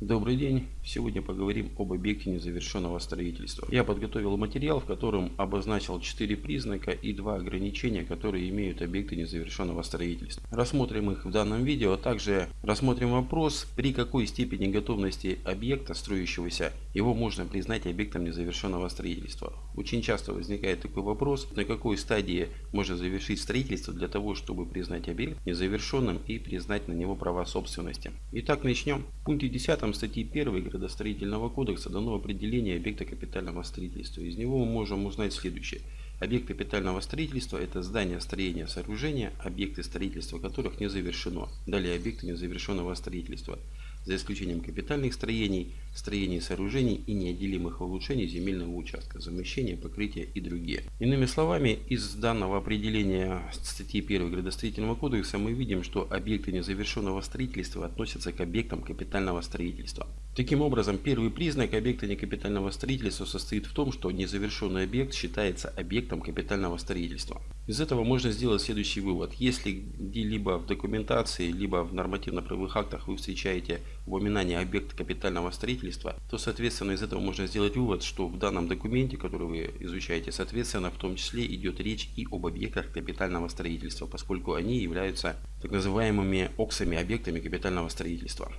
Добрый день! Сегодня поговорим об объекте незавершенного строительства. Я подготовил материал, в котором обозначил 4 признака и 2 ограничения, которые имеют объекты незавершенного строительства. Рассмотрим их в данном видео, а также рассмотрим вопрос, при какой степени готовности объекта строящегося его можно признать объектом незавершенного строительства. Очень часто возникает такой вопрос, на какой стадии можно завершить строительство для того, чтобы признать объект незавершенным и признать на него права собственности. Итак, начнем. В пункте 10 Автором статьи 1 Градостроительного кодекса дано определение объекта капитального строительства. Из него мы можем узнать следующее. Объект капитального строительства – это здание, строение, сооружения, объекты строительства которых не завершено. Далее объекты незавершенного строительства – за исключением капитальных строений, строений сооружений и неотделимых улучшений земельного участка, замещения, покрытия и другие. Иными словами, из данного определения статьи 1 градостроительного кодекса мы видим, что объекты незавершенного строительства относятся к объектам капитального строительства. Таким образом, первый признак объекта некапитального строительства состоит в том, что незавершенный объект считается объектом капитального строительства. Из этого можно сделать следующий вывод. Если где-либо в документации, либо в нормативно-правовых актах вы встречаете упоминание объекта капитального строительства, то, соответственно, из этого можно сделать вывод, что в данном документе, который вы изучаете, соответственно, в том числе идет речь и об объектах капитального строительства, поскольку они являются так называемыми оксами объектами капитального строительства.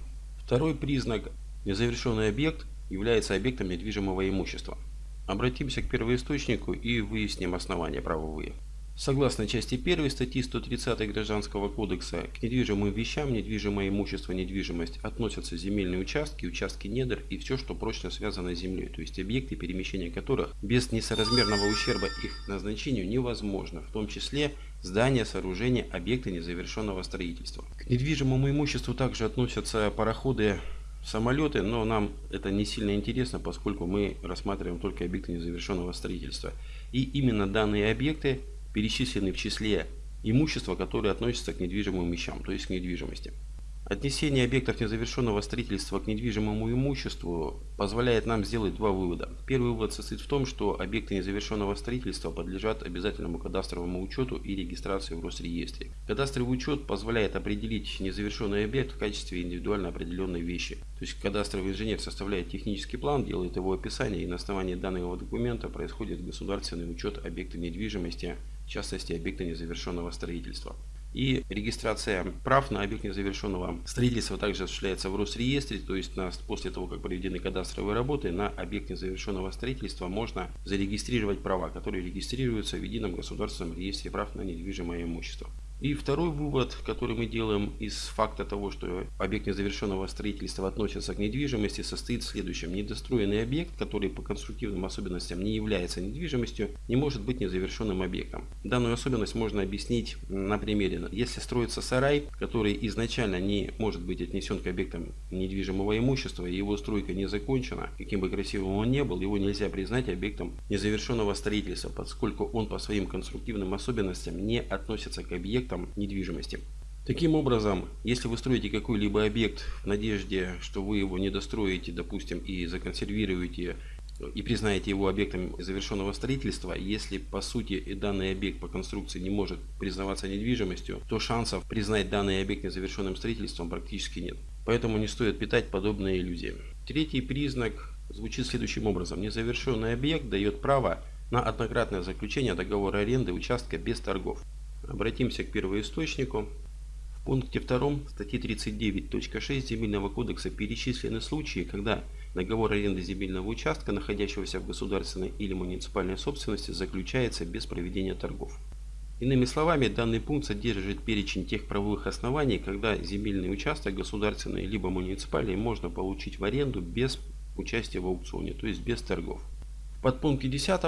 Второй признак Незавершенный объект является объектом недвижимого имущества. Обратимся к первоисточнику и выясним основания правовые. Согласно части 1 статьи 130 Гражданского кодекса, к недвижимым вещам, недвижимое имущество, недвижимость относятся земельные участки, участки недр и все, что прочно связано с землей, то есть объекты, перемещения которых без несоразмерного ущерба их назначению невозможно, в том числе здания, сооружения, объекты незавершенного строительства. К недвижимому имуществу также относятся пароходы, самолеты, но нам это не сильно интересно, поскольку мы рассматриваем только объекты незавершенного строительства. И именно данные объекты перечислены в числе имущества, которое относится к недвижимым вещам, то есть к недвижимости. Отнесение объектов незавершенного строительства к недвижимому имуществу позволяет нам сделать два вывода. Первый вывод состоит в том, что объекты незавершенного строительства подлежат обязательному кадастровому учету и регистрации в Росреестре. Кадастровый учет позволяет определить незавершенный объект в качестве индивидуально определенной вещи. То есть кадастровый инженер составляет технический план, делает его описание и на основании данного документа происходит государственный учет объекта недвижимости, в частности объекта незавершенного строительства. И регистрация прав на объект незавершенного строительства также осуществляется в Росреестре, то есть на, после того, как проведены кадастровые работы, на объект незавершенного строительства можно зарегистрировать права, которые регистрируются в едином государственном реестре прав на недвижимое имущество. И второй вывод, который мы делаем из факта того, что объект незавершенного строительства относится к недвижимости, состоит в следующем. Недостроенный объект, который по конструктивным особенностям не является недвижимостью, не может быть незавершенным объектом. Данную особенность можно объяснить на примере. Если строится сарай, который изначально не может быть отнесен к объектам недвижимого имущества, и его стройка не закончена, каким бы красивым он ни был, его нельзя признать объектом незавершенного строительства, поскольку он по своим конструктивным особенностям не относится к объектам объектам недвижимости. Таким образом, если вы строите какой-либо объект в надежде, что вы его не достроите, допустим, и законсервируете и признаете его объектом завершенного строительства, если по сути данный объект по конструкции не может признаваться недвижимостью, то шансов признать данный объект незавершенным строительством практически нет. Поэтому не стоит питать подобные иллюзии. Третий признак звучит следующим образом. Незавершенный объект дает право на однократное заключение договора аренды участка без торгов. Обратимся к первоисточнику. В пункте 2 статьи 39.6 Земельного кодекса перечислены случаи, когда договор аренды земельного участка, находящегося в государственной или муниципальной собственности, заключается без проведения торгов. Иными словами, данный пункт содержит перечень тех правовых оснований, когда земельный участок государственный либо муниципальный можно получить в аренду без участия в аукционе, то есть без торгов. Подпункте 10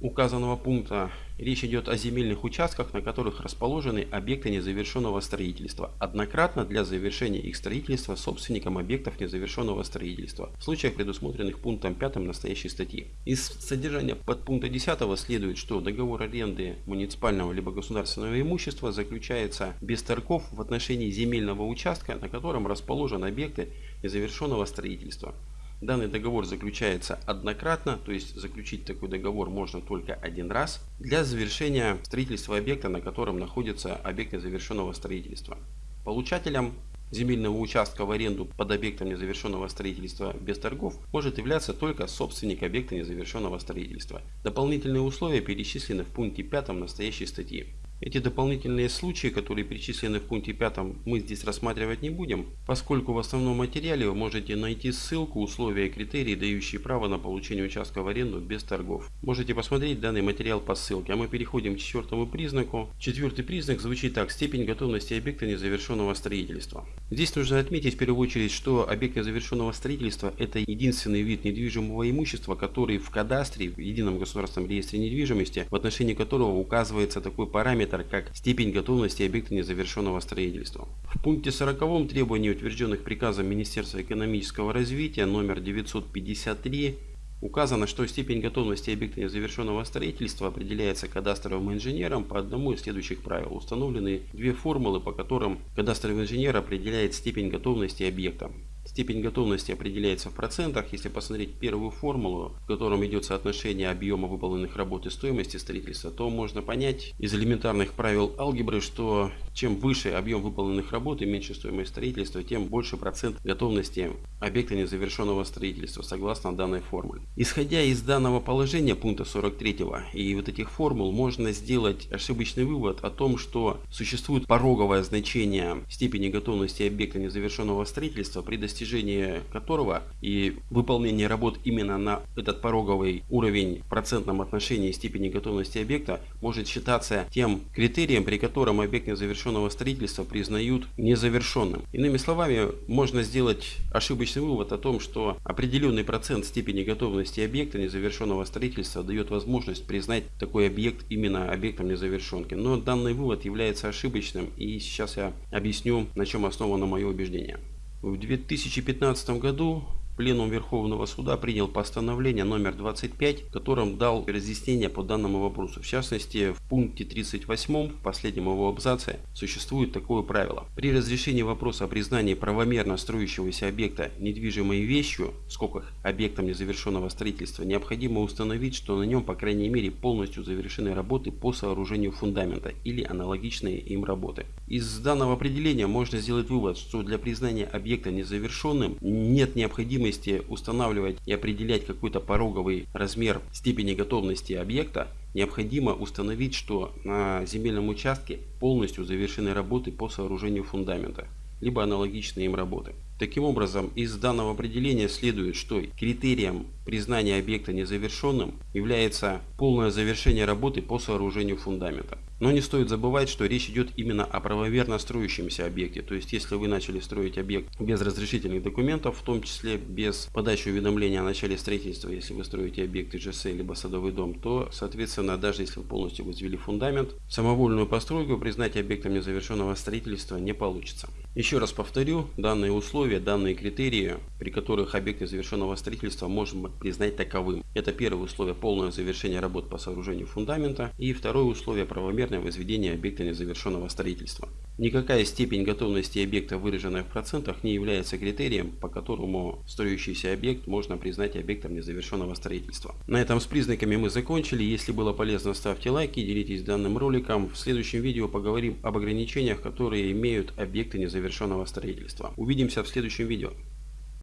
указанного пункта речь идет о земельных участках, на которых расположены объекты незавершенного строительства, однократно для завершения их строительства собственником объектов незавершенного строительства, в случаях, предусмотренных пунктом 5 настоящей статьи. Из содержания подпункта 10 следует, что договор аренды муниципального либо государственного имущества заключается без торгов в отношении земельного участка, на котором расположены объекты незавершенного строительства. Данный договор заключается однократно, то есть заключить такой договор можно только один раз для завершения строительства объекта, на котором находится объект незавершенного строительства. Получателем земельного участка в аренду под объектом незавершенного строительства без торгов может являться только собственник объекта незавершенного строительства. Дополнительные условия перечислены в пункте 5 настоящей статьи. Эти дополнительные случаи, которые перечислены в пункте 5, мы здесь рассматривать не будем, поскольку в основном материале вы можете найти ссылку, условия и критерии, дающие право на получение участка в аренду без торгов. Можете посмотреть данный материал по ссылке, а мы переходим к четвертому признаку. Четвертый признак звучит так. Степень готовности объекта незавершенного строительства. Здесь нужно отметить в первую очередь, что объект незавершенного строительства это единственный вид недвижимого имущества, который в кадастре, в едином государственном реестре недвижимости, в отношении которого указывается такой параметр параметр, как степень готовности объекта незавершенного строительства. В пункте 40 требований, утвержденных приказом Министерства экономического развития номер 953, указано, что степень готовности объекта незавершенного строительства определяется кадастровым инженером по одному из следующих правил. Установлены две формулы, по которым кадастровый инженер определяет степень готовности объекта. Степень готовности определяется в процентах. Если посмотреть первую формулу, в котором идет соотношение объема выполненных работ и стоимости строительства, то можно понять из элементарных правил алгебры, что чем выше объем выполненных работ и меньше стоимость строительства, тем больше процент готовности объекта незавершенного строительства, согласно данной формуле. Исходя из данного положения пункта 43 и вот этих формул, можно сделать ошибочный вывод о том, что существует пороговое значение степени готовности объекта незавершенного строительства при достижении достижение которого и выполнение работ именно на этот пороговый уровень в процентном отношении степени готовности объекта может считаться тем критерием, при котором объект незавершенного строительства признают незавершенным. Иными словами, можно сделать ошибочный вывод о том, что определенный процент степени готовности объекта незавершенного строительства дает возможность признать такой объект именно объектом незавершенки. Но данный вывод является ошибочным и сейчас я объясню, на чем основано мое убеждение. В 2015 году Пленум Верховного Суда принял постановление номер 25, в котором дал разъяснение по данному вопросу. В частности, в пункте 38, в последнем его абзаце, существует такое правило. При разрешении вопроса о признании правомерно строящегося объекта недвижимой вещью, в скобках объектом незавершенного строительства, необходимо установить, что на нем, по крайней мере, полностью завершены работы по сооружению фундамента или аналогичные им работы. Из данного определения можно сделать вывод, что для признания объекта незавершенным нет необходимости необходимости устанавливать и определять какой-то пороговый размер степени готовности объекта, необходимо установить, что на земельном участке полностью завершены работы по сооружению фундамента, либо аналогичные им работы. Таким образом, из данного определения следует, что критерием признания объекта незавершенным является полное завершение работы по сооружению фундамента. Но не стоит забывать, что речь идет именно о правоверно строящемся объекте. То есть, если вы начали строить объект без разрешительных документов, в том числе без подачи уведомления о начале строительства, если вы строите объект ИЖС либо садовый дом, то, соответственно, даже если вы полностью возвели фундамент, самовольную постройку признать объектом незавершенного строительства не получится. Еще раз повторю, данные условия, данные критерии, при которых объект незавершенного строительства можно признать таковым. Это первое условие полное завершение работ по сооружению фундамента и второе условие правомерно правомерное возведение объекта незавершенного строительства. Никакая степень готовности объекта, выраженная в процентах, не является критерием, по которому строящийся объект можно признать объектом незавершенного строительства. На этом с признаками мы закончили. Если было полезно, ставьте лайки, делитесь данным роликом. В следующем видео поговорим об ограничениях, которые имеют объекты незавершенного строительства. Увидимся в следующем видео.